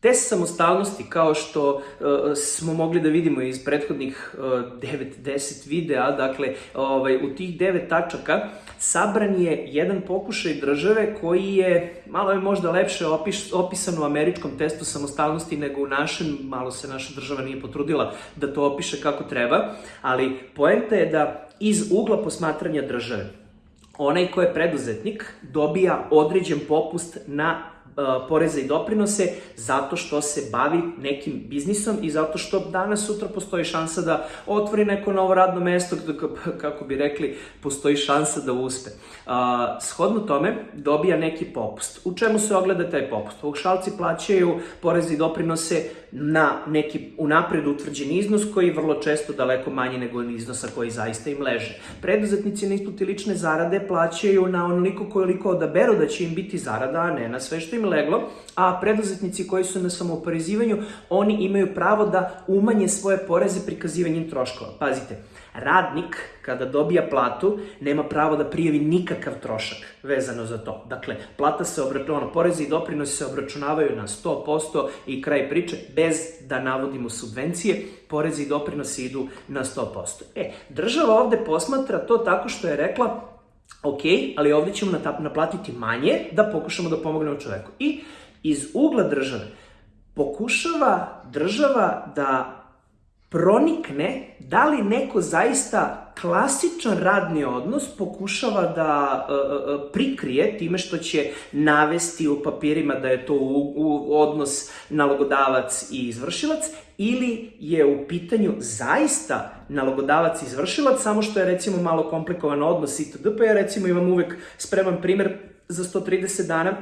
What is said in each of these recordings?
Test samostalnosti, kao što uh, smo mogli da vidimo iz prethodnih uh, 9-10 videa, dakle, ovaj, u tih 9 tačaka, sabran je jedan pokušaj države koji je, malo je možda lepše opis, opisan u američkom testu samostalnosti nego u našem, malo se naša država nije potrudila da to opiše kako treba, ali poenta je da iz ugla posmatranja države, onaj ko je preduzetnik dobija određen popust na poreze i doprinose zato što se bavi nekim biznisom i zato što danas sutra postoji šansa da otvori neko novo radno mesto, kako bi rekli, postoji šansa da uspe. Shodno tome dobija neki popust. U čemu se ogleda taj popust? Paušalci plaćaju poreze i doprinose na neki unapred utvrđen iznos koji je vrlo često daleko manji nego iznosa koji zaista im leže. Preduzetnici na isplati lične zarade plaćaju na onoliko koliko odaberu da će im biti zarada, a ne na sve što im leglo, a preduzetnici koji su na samooporezivanju, oni imaju pravo da umanje svoje poreze prikazivanjem troškova. Pazite, radnik kada dobija platu nema pravo da prijavi nikakav trošak vezano za to. Dakle, plata se obračunava, porezi i doprinosi se obračunavaju na 100% i kraj priče bez da navodimo subvencije, porezi i doprinosi idu na 100%. E, država ovde posmatra to tako što je rekla ok, ali ovde ćemo naplatiti manje da pokušamo da pomognemo čoveku. I iz ugla države pokušava država da pronikne da li neko zaista klasičan radni odnos pokušava da uh, prikrije time što će navesti u papirima da je to u, u odnos nalogodavac i izvršilac ili je u pitanju zaista nalogodavac i izvršilac, samo što je recimo malo komplikovan odnos itd. Pa ja recimo imam uvek spreman primer za 130 dana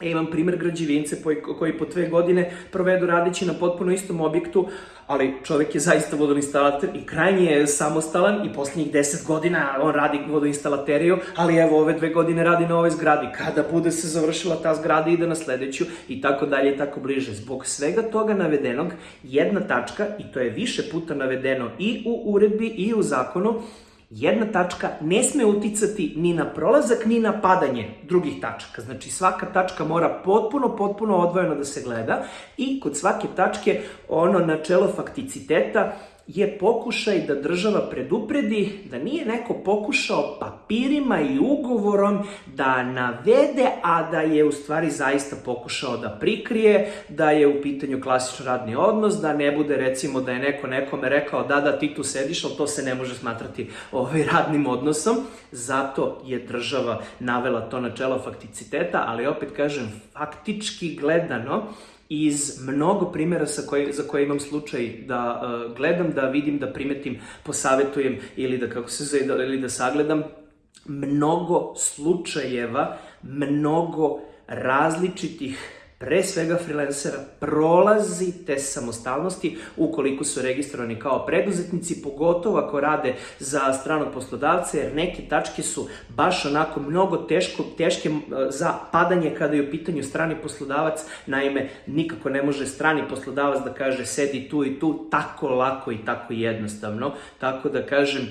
Ja imam primer građevince koji po dve godine provedu radići na potpuno istom objektu, ali čovek je zaista vodoinstalater i krajnje je samostalan i poslednjih 10 godina on radi vodoinstalateriju, ali evo ove dve godine radi na ovoj zgradi. Kada bude se završila ta zgrada ide na sledeću i tako dalje i tako bliže. Zbog svega toga navedenog, jedna tačka, i to je više puta navedeno i u uredbi i u zakonu, jedna tačka ne sme uticati ni na prolazak, ni na padanje drugih tačaka. Znači svaka tačka mora potpuno, potpuno odvojeno da se gleda i kod svake tačke ono načelo fakticiteta je pokušaj da država predupredi da nije neko pokušao papirima i ugovorom da navede, a da je u stvari zaista pokušao da prikrije, da je u pitanju klasičan radni odnos, da ne bude recimo da je neko nekome rekao da da ti tu sediš, ali to se ne može smatrati ovaj radnim odnosom. Zato je država navela to načelo fakticiteta, ali opet kažem, faktički gledano, iz mnogo primjera sa koje, za koje imam slučaj da uh, gledam, da vidim, da primetim, posavetujem ili da, kako se zove, da, ili da sagledam, mnogo slučajeva, mnogo različitih pre svega freelancera, prolazi te samostalnosti ukoliko su registrovani kao preduzetnici, pogotovo ako rade za stranog poslodavca, jer neke tačke su baš onako mnogo teško, teške za padanje kada je u pitanju strani poslodavac. Naime, nikako ne može strani poslodavac da kaže sedi tu i tu tako lako i tako jednostavno. Tako da kažem,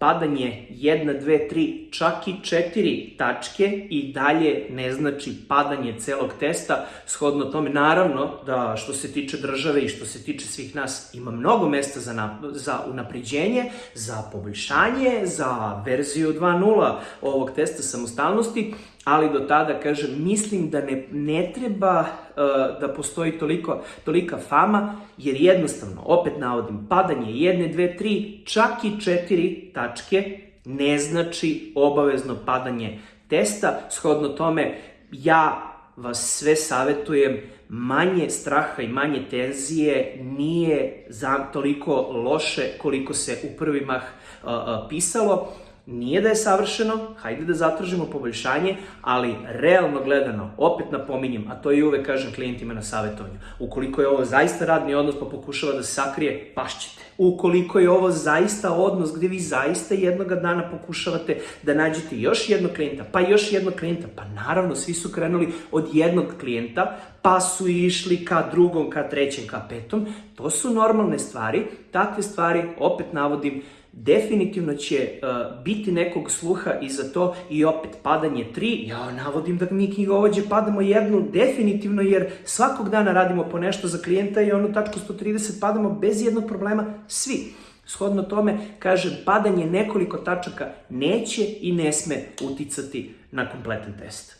padanje 1, 2, 3, čak i 4 tačke i dalje ne znači padanje celog testa. Shodno tome, naravno da što se tiče države i što se tiče svih nas ima mnogo mesta za, na, za unapređenje, za poboljšanje, za verziju 2.0 ovog testa samostalnosti, ali do tada, kažem, mislim da ne, ne treba da postoji toliko, tolika fama, jer jednostavno, opet navodim, padanje jedne, dve, tri, čak i četiri tačke ne znači obavezno padanje testa. Shodno tome, ja vas sve savetujem, manje straha i manje tenzije nije za toliko loše koliko se u prvimah uh, uh, pisalo. Nije da je savršeno, hajde da zatražimo poboljšanje, ali realno gledano, opet napominjem, a to i uvek kažem klijentima na savjetovanju, ukoliko je ovo zaista radni odnos pa pokušava da se sakrije, pašćete. Ukoliko je ovo zaista odnos gde vi zaista jednoga dana pokušavate da nađete još jednog klijenta, pa još jednog klijenta, pa naravno svi su krenuli od jednog klijenta, pa su išli ka drugom, ka trećem, ka petom, to su normalne stvari, takve stvari, opet navodim, definitivno će uh, biti nekog sluha i za to i opet padanje 3, ja navodim da mi knjigovođe padamo jednu definitivno jer svakog dana radimo po nešto za klijenta i onu tačku 130 padamo bez jednog problema svi. Shodno tome, kažem, padanje nekoliko tačaka neće i ne sme uticati na kompletan test.